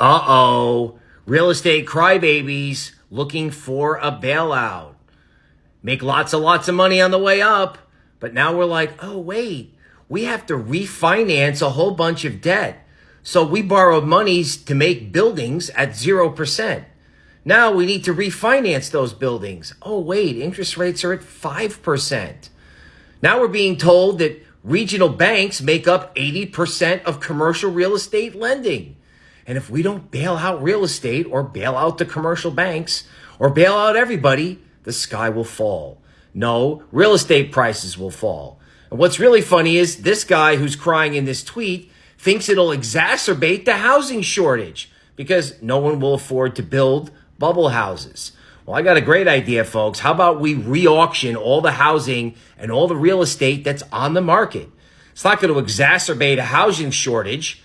Uh-oh. Real estate crybabies looking for a bailout. Make lots and lots of money on the way up. But now we're like, oh, wait, we have to refinance a whole bunch of debt. So we borrowed monies to make buildings at 0%. Now we need to refinance those buildings. Oh, wait, interest rates are at 5%. Now we're being told that regional banks make up 80% of commercial real estate lending. And if we don't bail out real estate or bail out the commercial banks or bail out everybody, the sky will fall. No, real estate prices will fall. And what's really funny is this guy who's crying in this tweet thinks it'll exacerbate the housing shortage because no one will afford to build bubble houses. Well, I got a great idea, folks. How about we re-auction all the housing and all the real estate that's on the market? It's not going to exacerbate a housing shortage,